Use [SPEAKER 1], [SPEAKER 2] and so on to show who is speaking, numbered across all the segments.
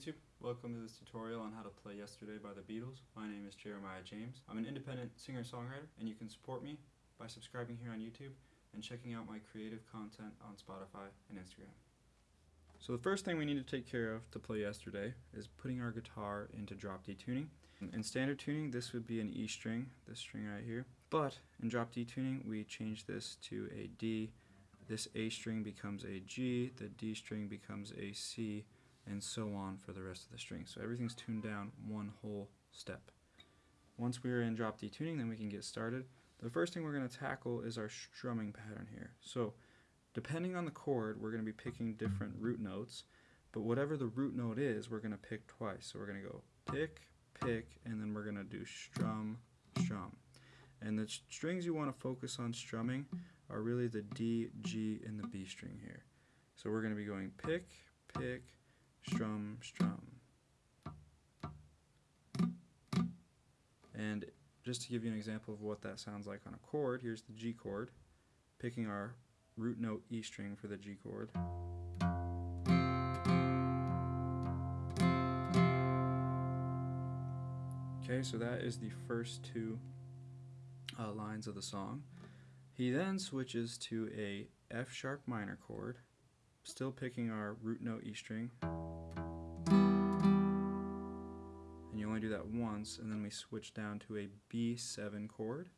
[SPEAKER 1] YouTube, welcome to this tutorial on how to play Yesterday by the Beatles. My name is Jeremiah James. I'm an independent singer-songwriter and you can support me by subscribing here on YouTube and checking out my creative content on Spotify and Instagram. So the first thing we need to take care of to play Yesterday is putting our guitar into drop D tuning. In standard tuning this would be an E string, this string right here, but in drop D tuning we change this to a D, this A string becomes a G, the D string becomes a C, and so on for the rest of the string. So everything's tuned down one whole step. Once we're in drop D tuning, then we can get started. The first thing we're going to tackle is our strumming pattern here. So depending on the chord, we're going to be picking different root notes, but whatever the root note is, we're going to pick twice. So we're going to go pick, pick, and then we're going to do strum, strum. And the strings you want to focus on strumming are really the D, G, and the B string here. So we're going to be going pick, pick, strum, strum. And just to give you an example of what that sounds like on a chord, here's the G chord, picking our root note E string for the G chord. Okay, so that is the first two uh, lines of the song. He then switches to a F sharp minor chord, still picking our root note E string. And you only do that once, and then we switch down to a B7 chord.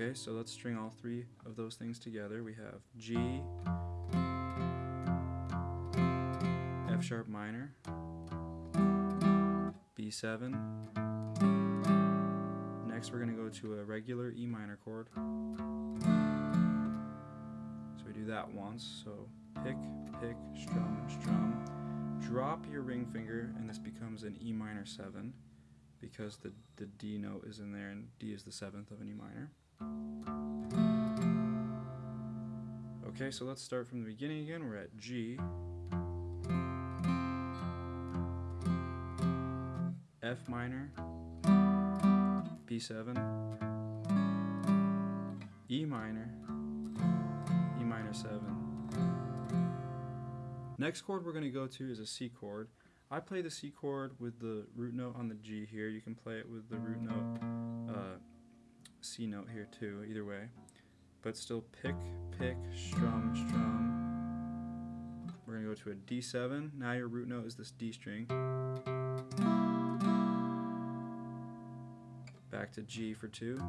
[SPEAKER 1] Okay, so let's string all three of those things together. We have G, F sharp minor, B7. Next we're going to go to a regular E minor chord. We do that once. So pick, pick, strum, strum. Drop your ring finger and this becomes an E minor 7 because the, the D note is in there and D is the seventh of an E minor. Okay, so let's start from the beginning again. We're at G. F minor, B7, E minor, minor 7. Next chord we're going to go to is a C chord. I play the C chord with the root note on the G here. You can play it with the root note uh, C note here too, either way. But still pick, pick, strum, strum. We're going to go to a D7. Now your root note is this D string. Back to G for 2.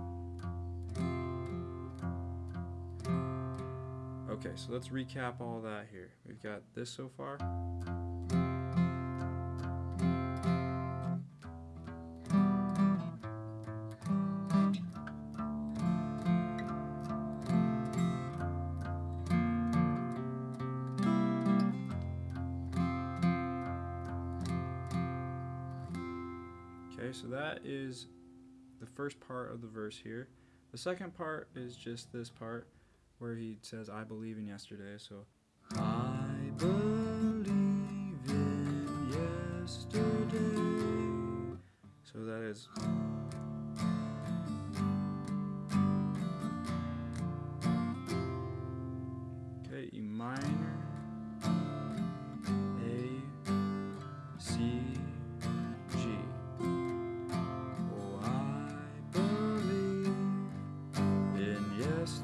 [SPEAKER 1] Okay, so let's recap all that here. We've got this so far. Okay, so that is the first part of the verse here. The second part is just this part where he says, I believe in yesterday. So, I believe in yesterday. So that is. Okay, E minor.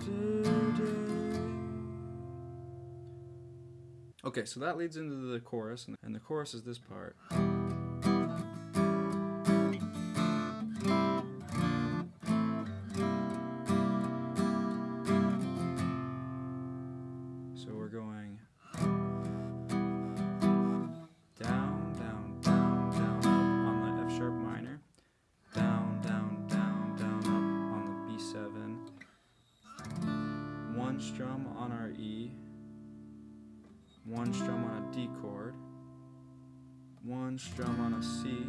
[SPEAKER 1] Oh, Okay, so that leads into the chorus, and the chorus is this part. So we're going down, down, down, down, up on the F sharp minor, down, down, down, down, up on the B7, one strum on our E, one strum on a D chord, one strum on a C,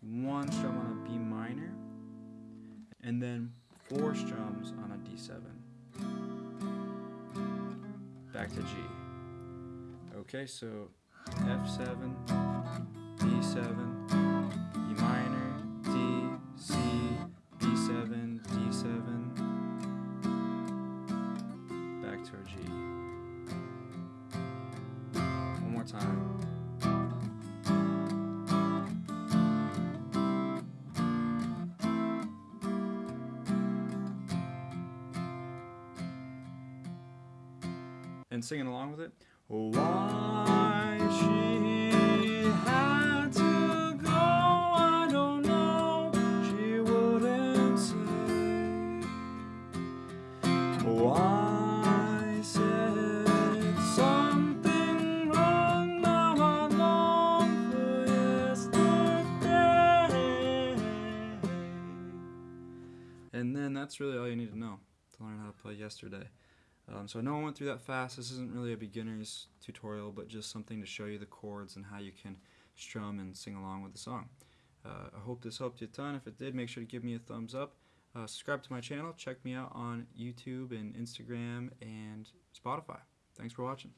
[SPEAKER 1] one strum on a B minor, and then four strums on a D7. Back to G. Okay, so F7, B7, E minor, D, C, B7, D7, back to our G. time. And singing along with it. Why she And then that's really all you need to know to learn how to play yesterday. Um, so I know I went through that fast. This isn't really a beginner's tutorial, but just something to show you the chords and how you can strum and sing along with the song. Uh, I hope this helped you a ton. If it did, make sure to give me a thumbs up. Uh, subscribe to my channel. Check me out on YouTube and Instagram and Spotify. Thanks for watching.